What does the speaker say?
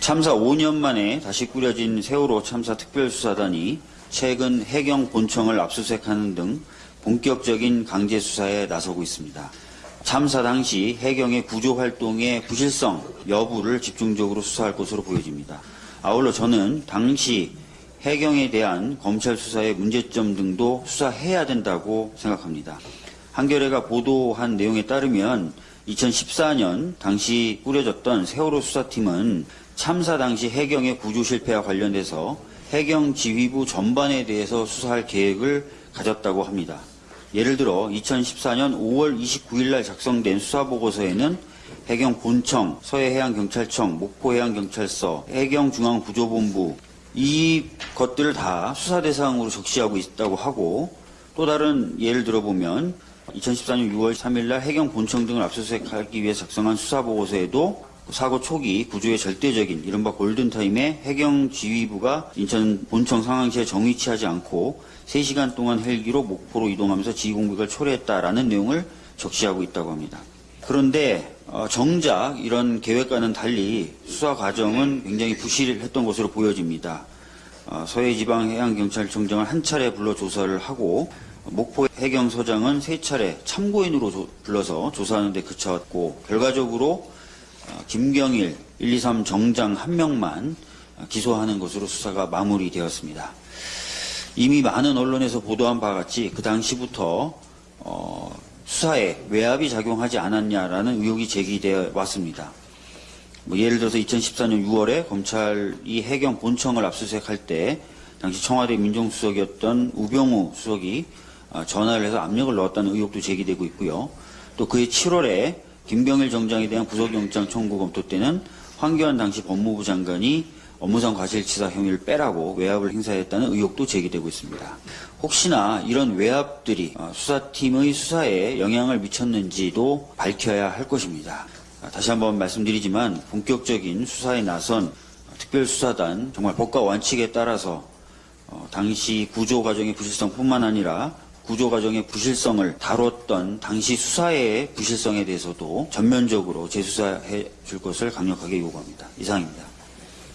참사 5년 만에 다시 꾸려진 세월호 참사 특별수사단이 최근 해경 본청을 압수수색하는 등 본격적인 강제 수사에 나서고 있습니다. 참사 당시 해경의 구조 활동의 부실성 여부를 집중적으로 수사할 것으로 보여집니다. 아울러 저는 당시 해경에 대한 검찰 수사의 문제점 등도 수사해야 된다고 생각합니다. 한겨레가 보도한 내용에 따르면 2014년 당시 꾸려졌던 세월호 수사팀은 참사 당시 해경의 구조 실패와 관련돼서 해경 지휘부 전반에 대해서 수사할 계획을 가졌다고 합니다. 예를 들어 2014년 5월 29일 날 작성된 수사보고서에는 해경 본청, 서해해양경찰청, 목포해양경찰서, 해경중앙구조본부 이 것들을 다 수사 대상으로 적시하고 있다고 하고 또 다른 예를 들어보면 2014년 6월 3일 날 해경 본청 등을 압수수색하기 위해 작성한 수사보고서에도 사고 초기 구조의 절대적인 이른바 골든타임에 해경 지휘부가 인천 본청 상황시에 정위치하지 않고 3시간 동안 헬기로 목포로 이동하면서 지휘 공백을 초래했다라는 내용을 적시하고 있다고 합니다. 그런데 어, 정작 이런 계획과는 달리 수사 과정은 굉장히 부실했던 것으로 보여집니다. 어, 서해지방해양경찰청장을 한 차례 불러 조사를 하고 목포 해경서장은 세 차례 참고인으로 조- 불러서 조사하는 데 그쳤고 결과적으로 어, 김경일 123 정장 한 명만 어, 기소하는 것으로 수사가 마무리되었습니다. 이미 많은 언론에서 보도한 바와 같이 그 당시부터 어, 수사에 외압이 작용하지 않았냐라는 의혹이 제기되어 왔습니다. 뭐 예를 들어서 2014년 6월에 검찰이 해경 본청을 압수수색할 때 당시 청와대 민정수석이었던 우병우 수석이 아, 전화를 해서 압력을 넣었다는 의혹도 제기되고 있고요. 또 그해 7월에 김병일 정장에 대한 구속영장 청구 검토 때는 황교안 당시 법무부 장관이 업무상 과실치사 혐의를 빼라고 외압을 행사했다는 의혹도 제기되고 있습니다. 혹시나 이런 외압들이 어, 수사팀의 수사에 영향을 미쳤는지도 밝혀야 할 것입니다. 아, 다시 한번 말씀드리지만 본격적인 수사에 나선 특별수사단 정말 법과 원칙에 따라서 어, 당시 구조 과정의 부실성뿐만 아니라 구조 과정의 부실성을 다뤘던 당시 수사의 부실성에 대해서도 전면적으로 재수사해 줄 것을 강력하게 요구합니다. 이상입니다.